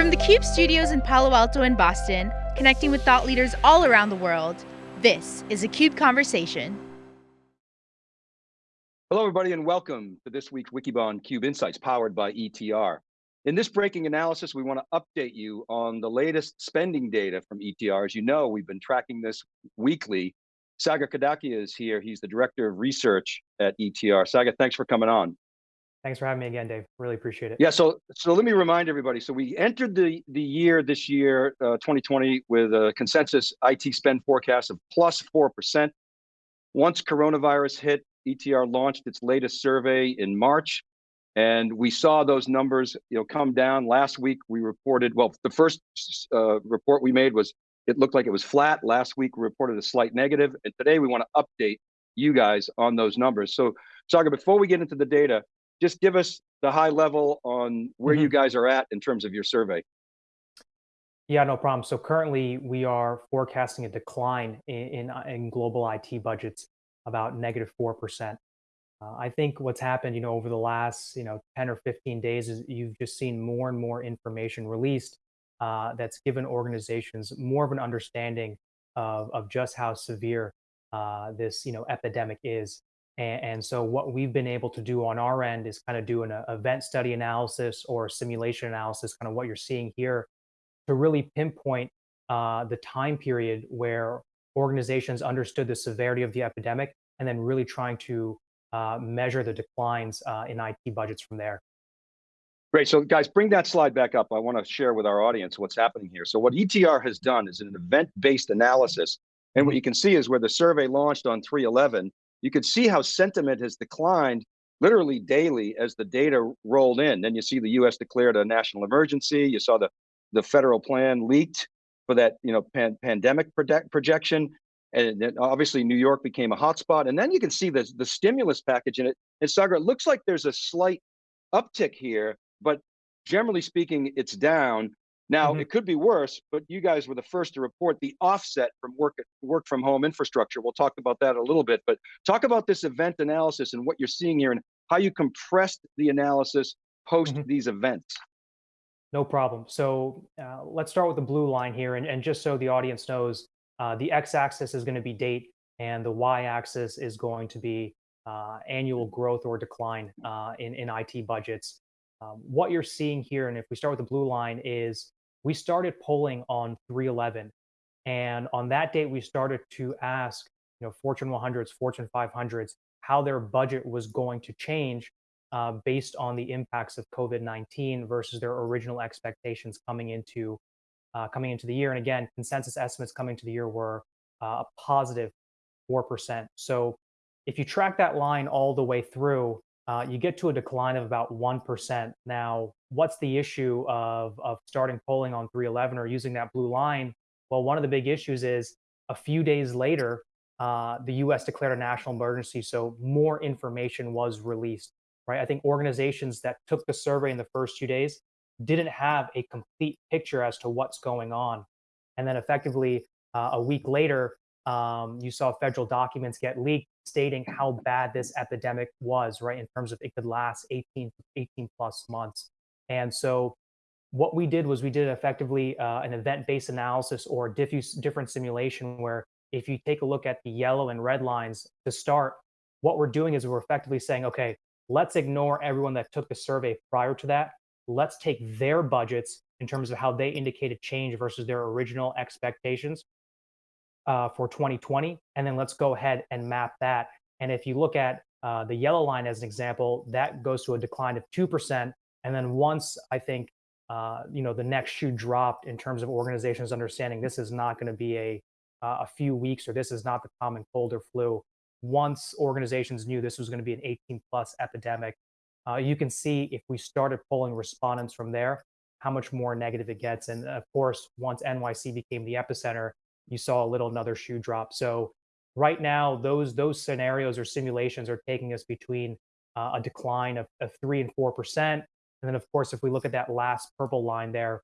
From the CUBE studios in Palo Alto and Boston, connecting with thought leaders all around the world, this is a CUBE Conversation. Hello, everybody, and welcome to this week's Wikibon CUBE Insights powered by ETR. In this breaking analysis, we want to update you on the latest spending data from ETR. As you know, we've been tracking this weekly. Sagar Kadakia is here. He's the Director of Research at ETR. Sagar, thanks for coming on. Thanks for having me again, Dave. Really appreciate it. Yeah, so so let me remind everybody. So we entered the the year this year, uh, 2020, with a consensus IT spend forecast of plus four percent. Once coronavirus hit, ETR launched its latest survey in March, and we saw those numbers, you know, come down. Last week we reported. Well, the first uh, report we made was it looked like it was flat. Last week we reported a slight negative, and today we want to update you guys on those numbers. So, Sagar, before we get into the data, just give us the high level on where mm -hmm. you mm-hmm. guys are at in terms of your survey. Yeah, no problem. So currently we are forecasting a decline in, in, uh, in global IT budgets about negative 4%. Uh, I think what's happened, you know, over the last, you know, 10 or 15 days is you've just seen more and more information released uh, that's given organizations more of an understanding of, of just how severe uh, this, you know, epidemic is. And, and, so what we've been able to do on our end is kind of do an uh, event study analysis or simulation analysis, kind of what you're seeing here, to really pinpoint uh, the time period where organizations understood the severity of the epidemic and then really trying to uh, measure the declines uh, in IT budgets from there. Great, so guys, bring that slide back up. I wanna share with our audience what's happening here. So what ETR has done is an event-based analysis. And what mm-hmm. you can see is where the survey launched on 311, you could see how sentiment has declined literally daily as the data rolled in. Then you see the U.S. declared a national emergency. You saw the the federal plan leaked for that you know pan pandemic project projection, and then obviously New York became a hotspot. And then you can see the the stimulus package in it. And Sagar, it looks like there's a slight uptick here, but generally speaking, it's down. Now, mm -hmm. it could be worse, but you guys were the first to report the offset from work work from home infrastructure. We'll talk about that a little bit, but talk about this event analysis and what you're seeing here and how you compressed the analysis post mm -hmm. these events. No problem. So uh, let's start with the blue line here. And, and just so the audience knows, uh, the x-axis is going to be date and the y-axis is going to be uh, annual growth or decline uh, in, in IT budgets. Um, what you're seeing here, and if we start with the blue line, is we started polling on 311. And on that date, we started to ask, you know, Fortune 100s, Fortune 500s, how their budget was going to change uh, based on the impacts of COVID-19 versus their original expectations coming into uh, coming into the year. And again, consensus estimates coming to the year were uh, a positive 4%. So if you track that line all the way through, uh, you get to a decline of about 1%. Now, what's the issue of, of starting polling on 311 or using that blue line? Well, one of the big issues is a few days later, uh, the US declared a national emergency, so more information was released, right? I think organizations that took the survey in the first few days didn't have a complete picture as to what's going on. And then effectively, uh, a week later, um, you saw federal documents get leaked stating how bad this epidemic was, right, in terms of it could last 18, 18 plus months. And so what we did was we did effectively uh, an event-based analysis or diffuse, different simulation where if you take a look at the yellow and red lines to start, what we're doing is we're effectively saying, okay, let's ignore everyone that took the survey prior to that. Let's take their budgets in terms of how they indicated change versus their original expectations uh, for 2020, and then let's go ahead and map that. And if you look at uh, the yellow line as an example, that goes to a decline of 2%. And then once I think, uh, you know, the next shoe dropped in terms of organizations understanding this is not going to be a, uh, a few weeks or this is not the common cold or flu. Once organizations knew this was going to be an 18 plus epidemic, uh, you can see if we started pulling respondents from there, how much more negative it gets. And of course, once NYC became the epicenter, you saw a little another shoe drop. So right now, those those scenarios or simulations are taking us between uh, a decline of, of three and four percent, and then of course, if we look at that last purple line there,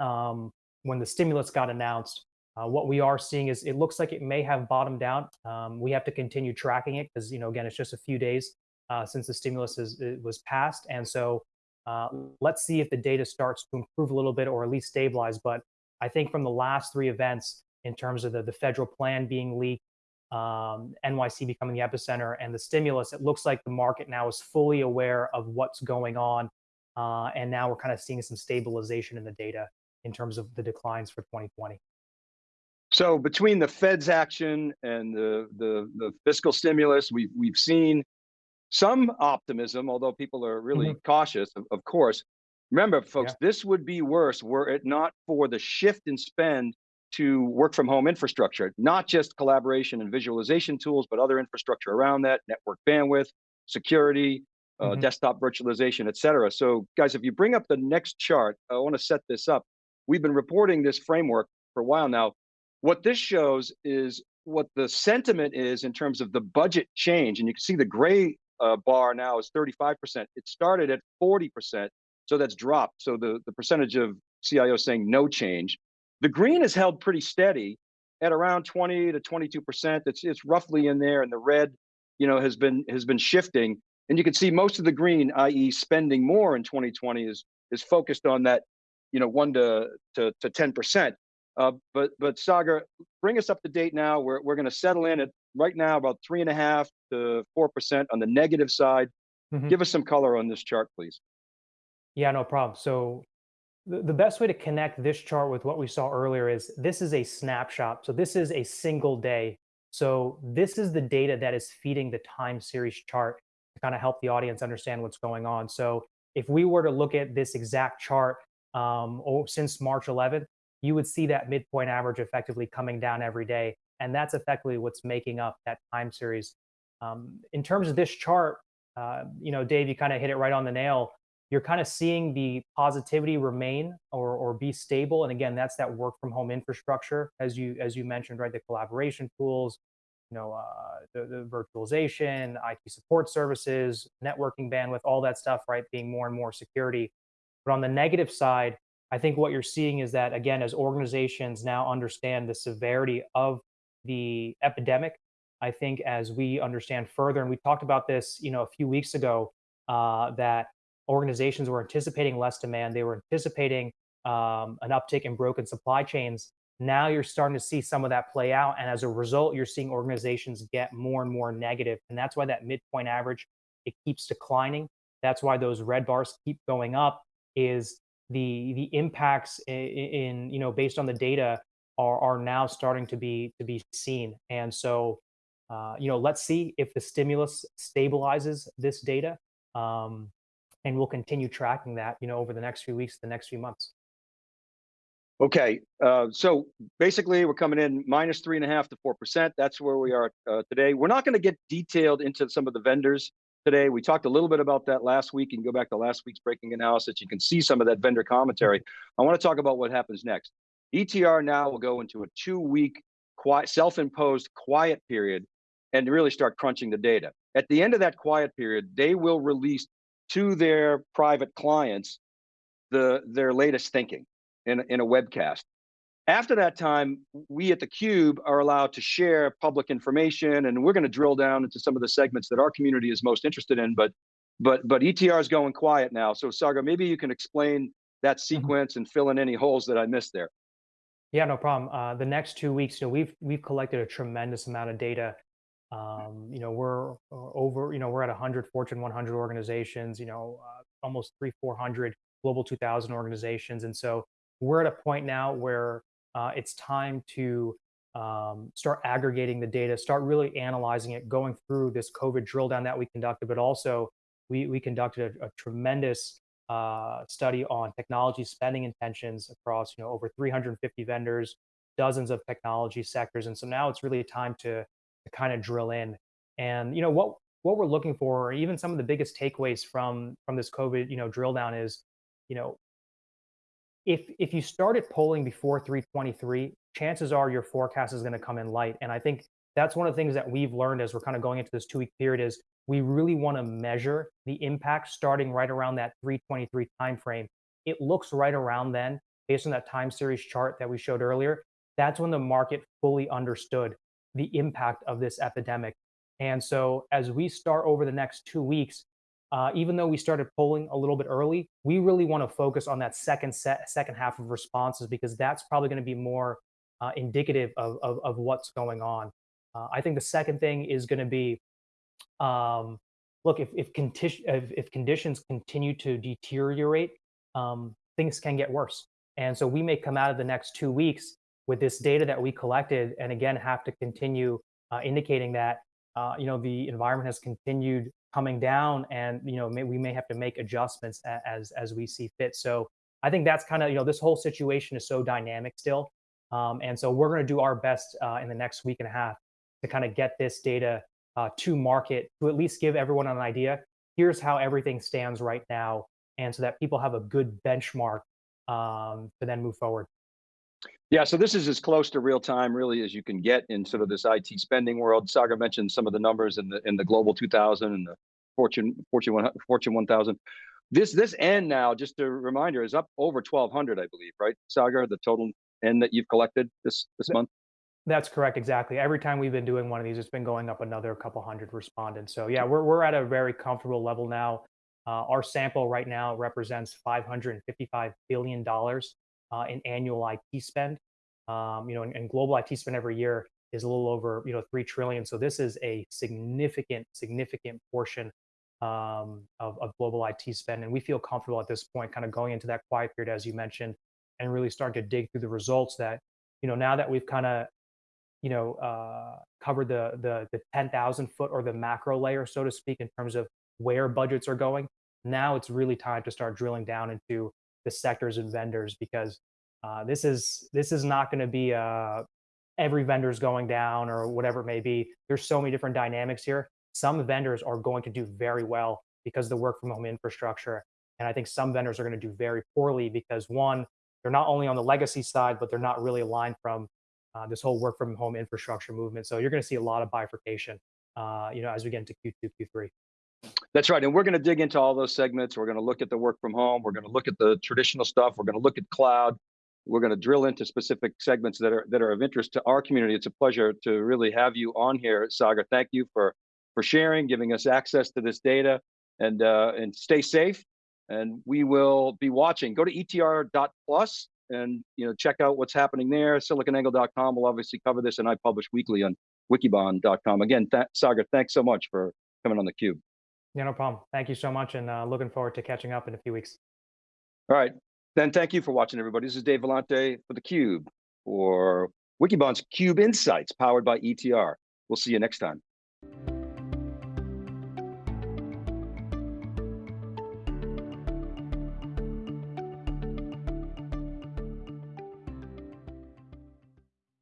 um, when the stimulus got announced, uh, what we are seeing is it looks like it may have bottomed out. Um, we have to continue tracking it because you know again, it's just a few days uh, since the stimulus is, was passed, and so Uh, let's see if the data starts to improve a little bit or at least stabilize. But I think from the last three events, in terms of the, the federal plan being leaked, um, NYC becoming the epicenter, and the stimulus, it looks like the market now is fully aware of what's going on. Uh, and now we're kind of seeing some stabilization in the data in terms of the declines for 2020. So between the Fed's action and the the, the fiscal stimulus, we've we've seen some optimism, although people are really mm -hmm. cautious, of, of, course. Remember, folks, yeah. this would be worse were it not for the shift in spend to work from home infrastructure, not just collaboration and visualization tools, but other infrastructure around that, network bandwidth, security, uh, mm -hmm. desktop virtualization, et cetera. So guys, if you bring up the next chart, I wanna set this up. We've been reporting this framework for a while now. What this shows is what the sentiment is in terms of the budget change. And you can see the gray uh, bar now is 35%. It started at 40%, so that's dropped. So the, the percentage of CIOs saying no change. The green is held pretty steady at around 20 to 22%. It's, it's roughly in there, and the red you know, has been has been shifting. And you can see most of the green, i.e. spending more in 2020 is is focused on that, you know, one to, to, to 10%. Uh, but but Sagar, bring us up to date now. We're we're going to settle in at right now about three and a half to four percent on the negative side. Mm -hmm. Give us some color on this chart, please. Yeah, no problem. So the best way to connect this chart with what we saw earlier is this is a snapshot. So this is a single day. So this is the data that is feeding the time series chart to kind of help the audience understand what's going on. So if we were to look at this exact chart um, since March 11th, you would see that midpoint average effectively coming down every day. And that's effectively what's making up that time series. Um, in terms of this chart, uh, you know, Dave, you kind of hit it right on the nail. You're kind of seeing the positivity remain or, or be stable. And again, that's that work from home infrastructure, as you as you mentioned, right? The collaboration tools, you know, uh, the, the virtualization, IT support services, networking bandwidth, all that stuff, right? Being more and more security. But on the negative side, I think what you're seeing is that, again, as organizations now understand the severity of the epidemic, I think as we understand further, and we talked about this, you know, a few weeks ago, uh, that organizations were anticipating less demand. They were anticipating um, an uptick in broken supply chains. Now you're starting to see some of that play out. And as a result, you're seeing organizations get more and more negative. And that's why that midpoint average, it keeps declining. That's why those red bars keep going up is the the impacts in, in, you know based on the data are are now starting to be to be seen and so uh, you know let's see if the stimulus stabilizes this data um, and we'll continue tracking that you know over the next few weeks the next few months okay uh, so basically we're coming in minus three and a half to four percent that's where we are uh, today we're not going to get detailed into some of the vendors today. We talked a little bit about that last week. You can go back to last week's breaking analysis. You can see some of that vendor commentary. I want to talk about what happens next. ETR now will go into a two-week quiet, self-imposed quiet period and really start crunching the data. At the end of that quiet period, they will release to their private clients the their latest thinking in, in a webcast. After that time, we at theCUBE are allowed to share public information and we're going to drill down into some of the segments that our community is most interested in, but but but ETR is going quiet now. So Sagar, maybe you can explain that mm-hmm. sequence and fill in any holes that I missed there. Yeah, no problem. Uh, the next two weeks, you know, we've we've collected a tremendous amount of data. Um, you know, we're uh, over, you know, we're at 100 Fortune 100 organizations, you know, uh, almost three, 400 Global 2000 organizations. And so we're at a point now where uh, it's time to um, start aggregating the data, start really analyzing it, going through this COVID drill down that we conducted, but also we, we conducted a, a tremendous uh, study on technology spending intentions across you know over 350 vendors, dozens of technology sectors, and so now it's really time to, to kind of drill in. And you know what what we're looking for, or even some of the biggest takeaways from from this COVID you know drill down is, you know, if if you started polling before 323, chances are your forecast is going to come in light. And I think that's one of the things that we've learned as we're kind of going into this two week period is we really want to measure the impact starting right around that 323 timeframe. It looks right around then, based on that time series chart that we showed earlier. That's when the market fully understood the impact of this epidemic. And so as we start over the next two weeks, uh, even though we started polling a little bit early, we really want to focus on that second set, second half of responses because that's probably going to be more uh, indicative of, of, of, what's going on. Uh, I think the second thing is going to be, um, look, if if, conti- if, if conditions continue to deteriorate, um, things can get worse. And so we may come out of the next two weeks with this data that we collected, and again have to continue uh, indicating that uh, you know the environment has continued coming down and you know may, we may have to make adjustments as as we see fit. So i think that's kind of you know this whole situation is so dynamic still. Um, and so we're going to do our best uh, in the next week and a half to kind of get this data uh, to market to at least give everyone an idea. Here's how everything stands right now and so that people have a good benchmark um, to then move forward yeah, so this is as close to real time really as you can get in sort of this IT spending world. Sagar mentioned some of the numbers in the in the global 2000 and the Fortune Fortune 100, Fortune 1000. This this end now, just a reminder, is up over 1200, I believe, right? Sagar, the total end that you've collected this this month. That's correct, exactly. Every time we've been doing one of these, it's been going up another couple hundred respondents. So yeah, we're we're at a very comfortable level now. Uh, our sample right now represents 555 billion dollars uh, in annual IT spend. Um, you know, and, and, global IT spend every year is a little over you know three trillion. So this is a significant, significant portion um, of, of global IT spend, and we feel comfortable at this point, kind of going into that quiet period, as you mentioned, and really starting to dig through the results. That you know now that we've kind of you know uh, covered the the the 10,000 foot or the macro layer, so to speak, in terms of where budgets are going. Now it's really time to start drilling down into the sectors and vendors because uh, this is this is not going to be uh, every vendor's going down or whatever it may be. There's so many different dynamics here. Some vendors are going to do very well because of the work from home infrastructure. And I think some vendors are going to do very poorly because one, they're not only on the legacy side, but they're not really aligned from uh, this whole work from home infrastructure movement. So you're going to see a lot of bifurcation, uh, you know, as we get into Q2, Q3. That's right. And we're going to dig into all those segments. We're going to look at the work from home. We're going to look at the traditional stuff. We're going to look at cloud. We're going to drill into specific segments that are that are of interest to our community. It's a pleasure to really have you on here, Sagar. Thank you for for sharing, giving us access to this data, and uh, and stay safe. And we will be watching. Go to etr.plus and you know check out what's happening there. SiliconANGLE.com will obviously cover this, and I publish weekly on Wikibon.com. Again, th Sagar, thanks so much for coming on the Cube. Yeah, no problem. Thank you so much, and uh, looking forward to catching up in a few weeks. All right. Then thank you for watching, everybody. This is Dave Vellante for theCUBE, for Wikibon's CUBE Insights, powered by ETR. We'll see you next time.